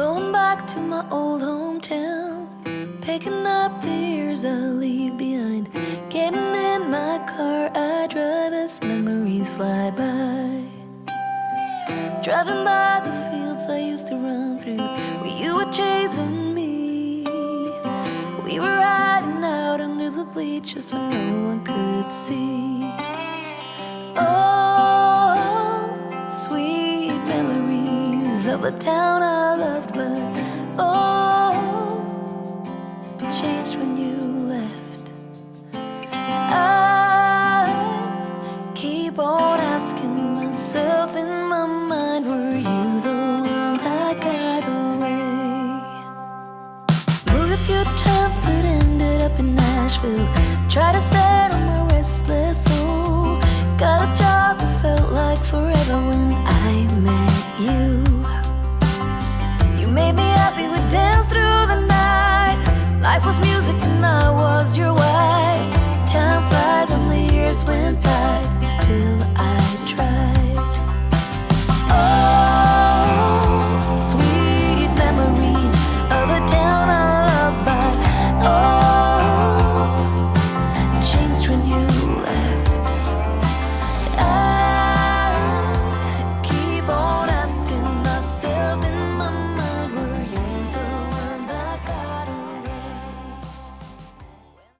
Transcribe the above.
Going back to my old hometown, picking up the years I leave behind. Getting in my car, I drive as memories fly by. Driving by the fields I used to run through, where you were chasing me. We were riding out under the bleachers when no one could see. Memories of a town I loved, but oh, changed when you left. I keep on asking myself in my mind, were you the one that got away? Moved a few times, but ended up in Nashville. Tried to settle my restless soul. Got a job years went